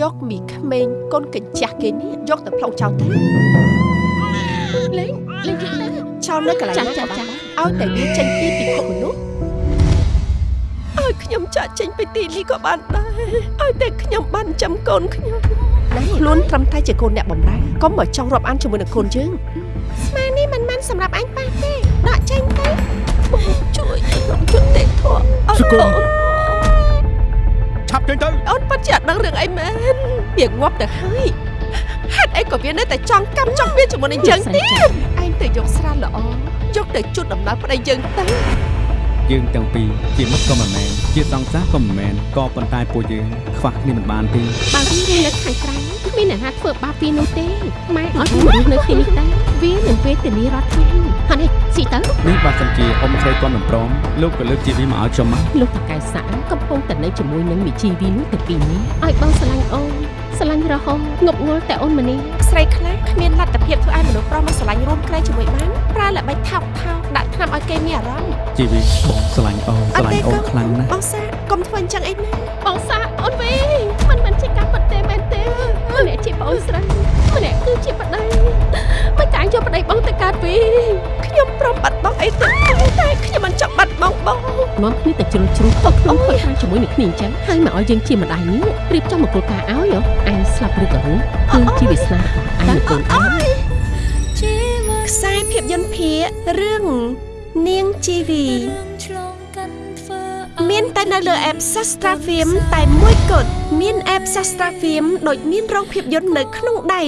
យកមីក្មេងកូនកញ្ចាស់គេនេះយកទៅផ្លុងចោលទៅលេងលេងយើងទៅចោលនៅកន្លែងចាណាចាក៏បានចាឲ្យតែវាចេញពីពិភពមនុស្សឲ្យខ្ញុំចាក់ចេញពីទីនេះក៏បានដែរឲ្យតែខ្ញុំបានចាំកូនខ្ញុំខ្លួនត្រឹមតែជាកូនអ្នកបំរើកុំមកចង់រាប់អានជាមួយនឹងកូនយើងស្មានេះមិនមែនសម្រាប់អញប៉ះទេដកចេញទៅបងជួយខ្ញុំយុត្តិធម៌អូនសុគន្ដឹងរឿងអីមែនវាងាប់ទៅហើយហេតុអីក៏វានៅតែចង់កម្មចង់វាជាមួយនឹងយើងទៀតឯងទៅយកស្រាល្អយកទៅជូតដំណើរប្តីយើងទៅយើងទាំងពីរជាមិត្តក៏មិនមែនជាសង្សារក៏មិនមែនក៏ប៉ុន្តែពួកយើងខ្វះគ្នាមិនបានទេបើវារស់នៅខាងក្រៅគ្មានអ្នកណាធ្វើបាបវានោះទេម៉ែអត់រស់នៅទីនេះដែរ វានឹងវេទនារាល់ថ្ងៃហើយនេះស៊ីទៅនេះបើសិនជាអ៊ំស្រីគាត់មិនព្រមលោកក៏លើកជាវាមកឲ្យខ្ញុំមកលោកតកែសាកំពុងតែនៅជាមួយនឹងមីជីវីនោះទៅពីនេះឲ្យបងស្រឡាញ់អូនស្រឡាញ់រហូតងប់ងល់តែអូនម្នាក់ស្រីខ្លះគ្មានលទ្ធភាពធ្វើឲ្យមនុស្សប្រុសមកស្រឡាញ់រួមគ្នាជាមួយបានប្រើល្បិចថោកថោកដាក់ថ្នាំឲ្យគេមានអារម្មណ៍ជីវីបងស្រឡាញ់អូនស្រឡាញ់អូនខ្លាំងណាស់បងសាកុំធ្វើអញ្ចឹងអីណាបងសាអូនវិញ វិញខ្ញុំព្រមបាត់បង់អីទៅតែខ្ញុំមិនចង់បាត់បង់បងនាំគ្នាទៅជ្រុលជ្រុះខុសខ្លួនខុសខាងជាមួយនឹងគ្នាអញ្ចឹងហើយមកឲ្យយើងជាម្ដាយនេះរៀបចំមង្គលការឲ្យហ៎អញស្លាប់ឬក៏រស់គឺជាវាសនាអញនឹងកូនអញខ្សែភាពយន្តភាគរឿងនាងជីវីមានតែនៅលើ app Sastra Film តែមួយគត់មាន app Sastra Film ដូចមានរោងភាពយន្តនៅក្នុងដៃ